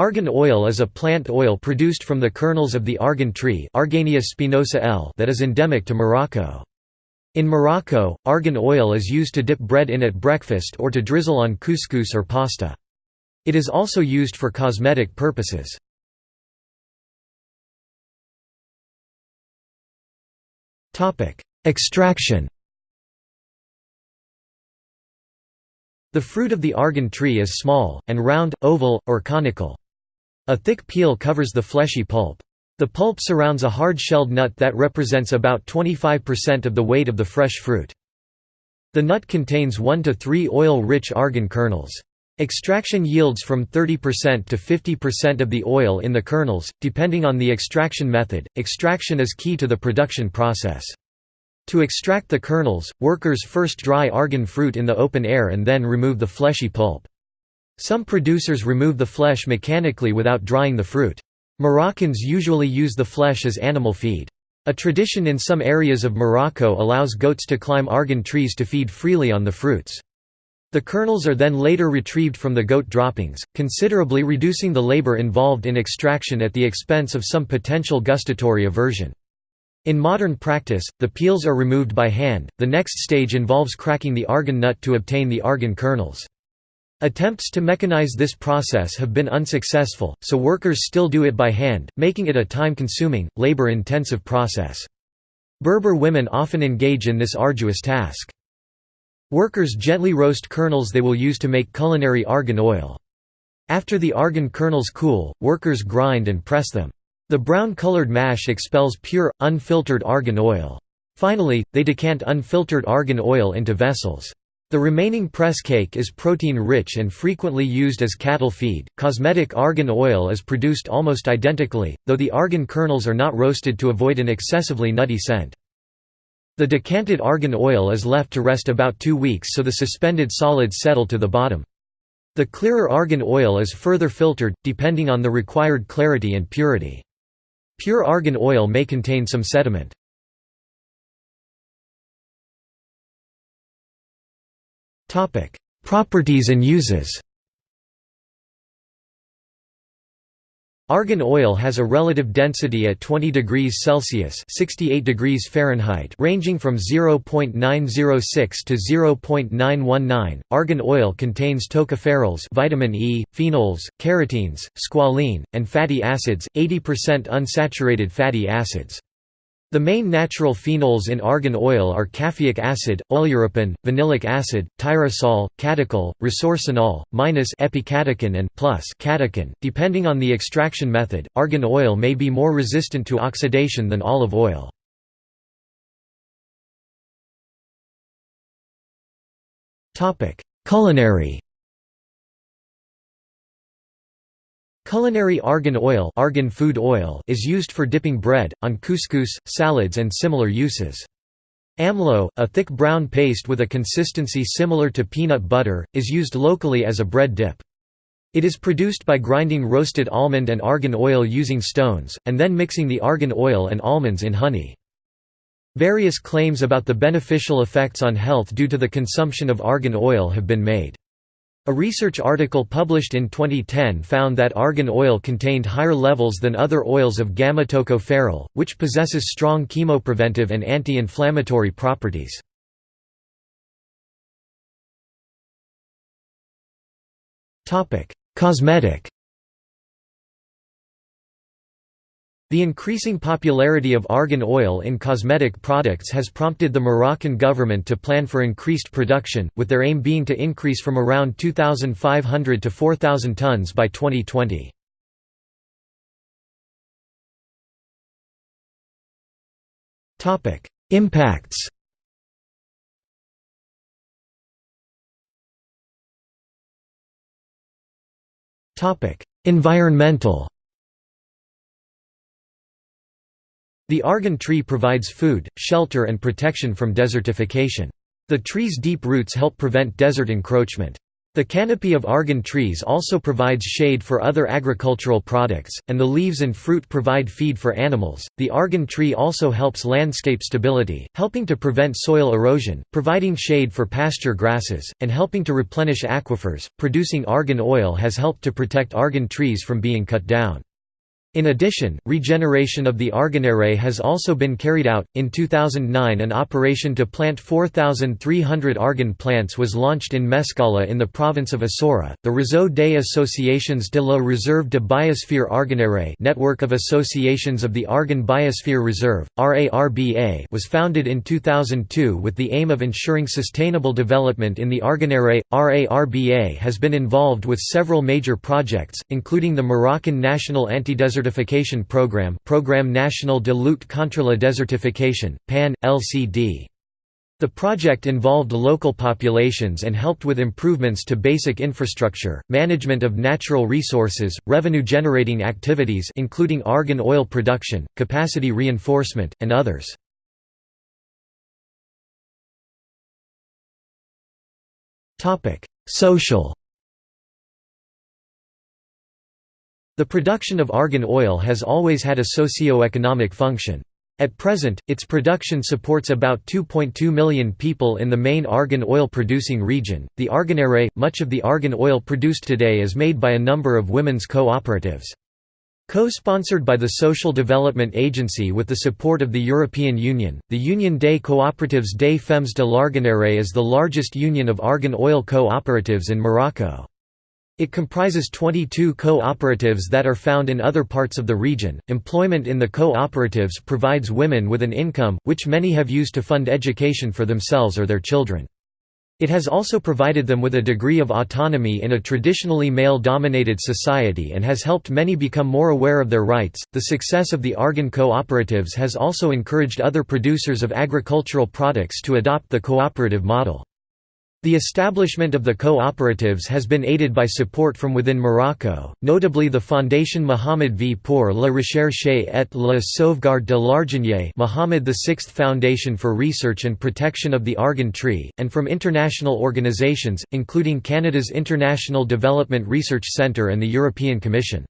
Argan oil is a plant oil produced from the kernels of the argan tree Argania spinosa L that is endemic to Morocco. In Morocco, argan oil is used to dip bread in at breakfast or to drizzle on couscous or pasta. It is also used for cosmetic purposes. Extraction The fruit of the argan tree is small, and round, oval, or conical. A thick peel covers the fleshy pulp. The pulp surrounds a hard-shelled nut that represents about 25% of the weight of the fresh fruit. The nut contains 1 to 3 oil-rich argan kernels. Extraction yields from 30% to 50% of the oil in the kernels, depending on the extraction method. Extraction is key to the production process. To extract the kernels, workers first dry argan fruit in the open air and then remove the fleshy pulp. Some producers remove the flesh mechanically without drying the fruit. Moroccans usually use the flesh as animal feed. A tradition in some areas of Morocco allows goats to climb argan trees to feed freely on the fruits. The kernels are then later retrieved from the goat droppings, considerably reducing the labor involved in extraction at the expense of some potential gustatory aversion. In modern practice, the peels are removed by hand. The next stage involves cracking the argan nut to obtain the argan kernels. Attempts to mechanize this process have been unsuccessful, so workers still do it by hand, making it a time-consuming, labor-intensive process. Berber women often engage in this arduous task. Workers gently roast kernels they will use to make culinary argan oil. After the argan kernels cool, workers grind and press them. The brown-colored mash expels pure, unfiltered argan oil. Finally, they decant unfiltered argan oil into vessels. The remaining press cake is protein-rich and frequently used as cattle feed. Cosmetic argan oil is produced almost identically, though the argan kernels are not roasted to avoid an excessively nutty scent. The decanted argan oil is left to rest about two weeks so the suspended solids settle to the bottom. The clearer argan oil is further filtered, depending on the required clarity and purity. Pure argan oil may contain some sediment. Properties and uses Argan oil has a relative density at 20 degrees Celsius (68 degrees Fahrenheit), ranging from 0.906 to 0.919. Argan oil contains tocopherols, vitamin E, phenols, carotenes, squalene, and fatty acids, 80% unsaturated fatty acids. The main natural phenols in argan oil are caffeic acid, oleuropein, vanillic acid, tyrosol, catechol, resorcinol, minus epicatechin and plus catechin. Depending on the extraction method, argan oil may be more resistant to oxidation than olive oil. Topic: Culinary Culinary argan oil, argan food oil is used for dipping bread, on couscous, salads and similar uses. Amlo, a thick brown paste with a consistency similar to peanut butter, is used locally as a bread dip. It is produced by grinding roasted almond and argan oil using stones, and then mixing the argan oil and almonds in honey. Various claims about the beneficial effects on health due to the consumption of argan oil have been made. A research article published in 2010 found that argan oil contained higher levels than other oils of gamma-tocopherol, which possesses strong chemopreventive and anti-inflammatory properties. Cosmetic The increasing popularity of argan oil in cosmetic products has prompted the Moroccan government to plan for increased production, with their aim being to increase from around 2,500 to 4,000 tons by 2020. Impacts Environmental The argan tree provides food, shelter and protection from desertification. The tree's deep roots help prevent desert encroachment. The canopy of argan trees also provides shade for other agricultural products, and the leaves and fruit provide feed for animals. The argan tree also helps landscape stability, helping to prevent soil erosion, providing shade for pasture grasses, and helping to replenish aquifers. Producing argan oil has helped to protect argan trees from being cut down. In addition, regeneration of the argan array has also been carried out. In 2009, an operation to plant 4,300 argan plants was launched in Mescala in the province of Essaouira. The Réseau des Associations de la Réserve de Biosphere Arganeraie network of associations of the Argan Biosphere Reserve (RARBA) was founded in 2002 with the aim of ensuring sustainable development in the Arganeraie. RARBA has been involved with several major projects, including the Moroccan National Anti-Desert Desertification Program Programme National de lutte contre la désertification, PAN, LCD. The project involved local populations and helped with improvements to basic infrastructure, management of natural resources, revenue-generating activities including argan oil production, capacity reinforcement, and others. Social The production of argan oil has always had a socio-economic function. At present, its production supports about 2.2 million people in the main argan oil producing region. The Arganeraie, much of the argan oil produced today is made by a number of women's cooperatives. Co-sponsored by the Social Development Agency with the support of the European Union, the Union des Coopératives des Femmes de l'Arganeraie is the largest union of argan oil co-operatives in Morocco. It comprises 22 co-operatives that are found in other parts of the region. Employment in the co-operatives provides women with an income, which many have used to fund education for themselves or their children. It has also provided them with a degree of autonomy in a traditionally male dominated society and has helped many become more aware of their rights. The success of the Argan cooperatives has also encouraged other producers of agricultural products to adopt the cooperative model. The establishment of the cooperatives has been aided by support from within Morocco, notably the Fondation Mohammed V pour la recherche et la sauvegarde de l'arganier Mohammed VI Foundation for Research and Protection of the Argan Tree, and from international organisations, including Canada's International Development Research Centre and the European Commission.